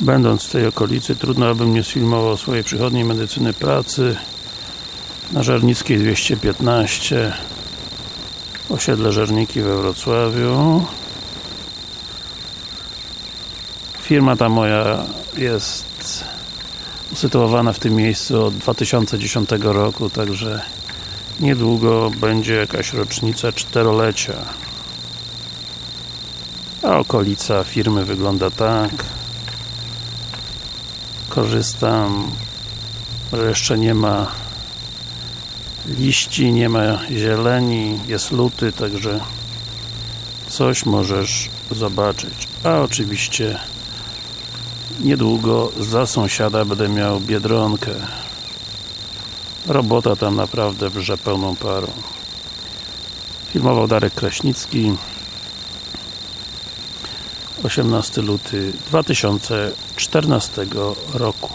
Będąc w tej okolicy, trudno abym nie sfilmował swojej przychodniej medycyny pracy. Na Żernickiej 215 osiedle Żerniki we Wrocławiu. Firma ta moja jest usytuowana w tym miejscu od 2010 roku, także niedługo będzie jakaś rocznica czterolecia. A okolica firmy wygląda tak korzystam że jeszcze nie ma liści, nie ma zieleni, jest luty, także coś możesz zobaczyć. A oczywiście niedługo za sąsiada będę miał Biedronkę. Robota tam naprawdę wrze pełną parą. Filmował Darek Kraśnicki 18 luty 2014 roku.